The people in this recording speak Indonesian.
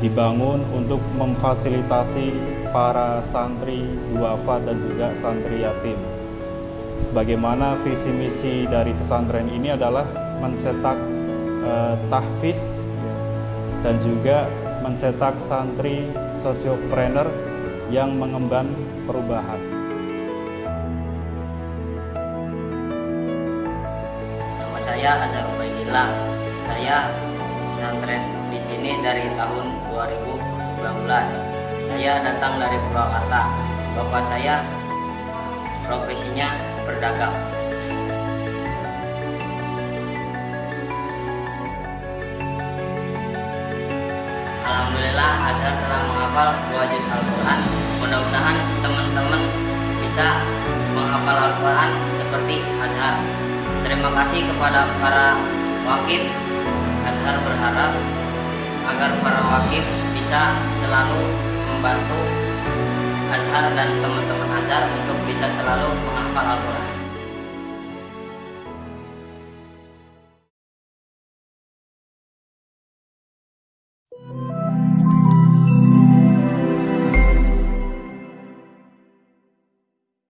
dibangun untuk memfasilitasi para santri duafa dan juga santri yatim. Sebagaimana visi misi dari pesantren ini adalah mencetak eh, tahfiz dan juga mencetak santri sosiopreneur yang mengemban perubahan. Nama saya Azhar Ubaidillah. Saya pesantren di sini dari tahun 2019. Saya datang dari Purwakarta. Bapak saya profesinya berdagang. Alhamdulillah Azhar telah menghafal dua juz Al-Quran. Mudah-mudahan teman-teman bisa menghafal Al-Quran seperti Azhar. Terima kasih kepada para wakil. Azhar berharap agar para wakil bisa selalu membantu Azhar dan teman-teman Azhar untuk bisa selalu menghafal Al-Quran.